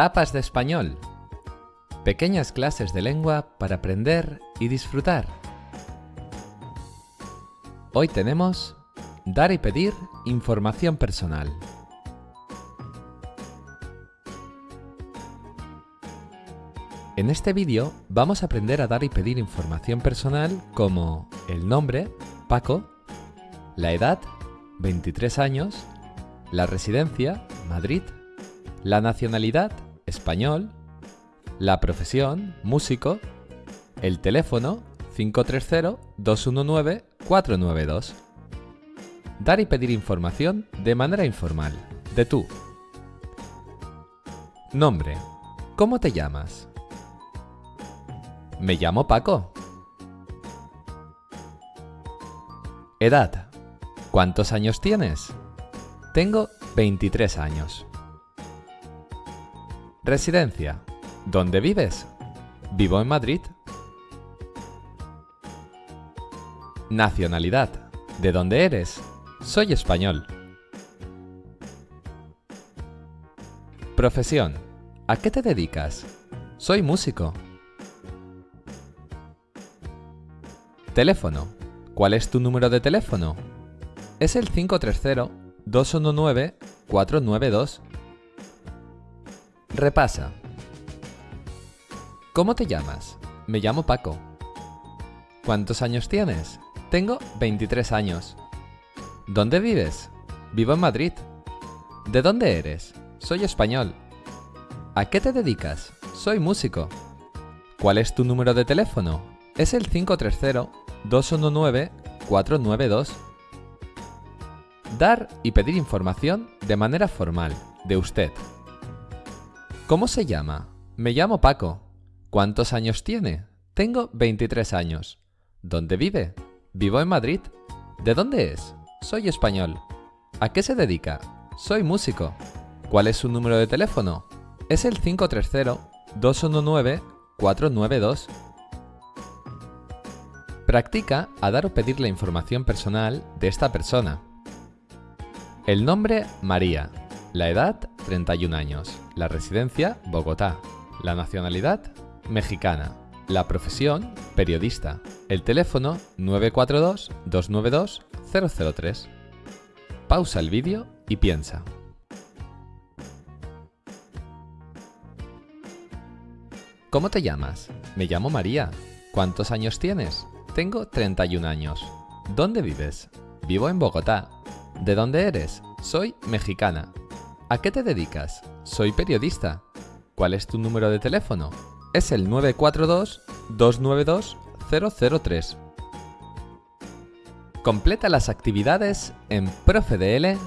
Tapas de español. Pequeñas clases de lengua para aprender y disfrutar. Hoy tenemos dar y pedir información personal. En este vídeo vamos a aprender a dar y pedir información personal como el nombre, Paco, la edad, 23 años, la residencia, Madrid, la nacionalidad, español, la profesión, músico, el teléfono, 530-219-492. Dar y pedir información de manera informal, de tú. Nombre. ¿Cómo te llamas? Me llamo Paco. Edad. ¿Cuántos años tienes? Tengo 23 años. Residencia. ¿Dónde vives? Vivo en Madrid. Nacionalidad. ¿De dónde eres? Soy español. Profesión. ¿A qué te dedicas? Soy músico. Teléfono. ¿Cuál es tu número de teléfono? Es el 530-219-492. Repasa. ¿Cómo te llamas? Me llamo Paco. ¿Cuántos años tienes? Tengo 23 años. ¿Dónde vives? Vivo en Madrid. ¿De dónde eres? Soy español. ¿A qué te dedicas? Soy músico. ¿Cuál es tu número de teléfono? Es el 530-219-492. Dar y pedir información de manera formal, de usted. ¿Cómo se llama? Me llamo Paco. ¿Cuántos años tiene? Tengo 23 años. ¿Dónde vive? Vivo en Madrid. ¿De dónde es? Soy español. ¿A qué se dedica? Soy músico. ¿Cuál es su número de teléfono? Es el 530-219-492. Practica a dar o pedir la información personal de esta persona. El nombre María. La edad 31 años. La residencia Bogotá. La nacionalidad mexicana. La profesión periodista. El teléfono 942-292-003. Pausa el vídeo y piensa. ¿Cómo te llamas? Me llamo María. ¿Cuántos años tienes? Tengo 31 años. ¿Dónde vives? Vivo en Bogotá. ¿De dónde eres? Soy mexicana. ¿A qué te dedicas? Soy periodista. ¿Cuál es tu número de teléfono? Es el 942-292-003. Completa las actividades en profedl.es.